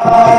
Yeah.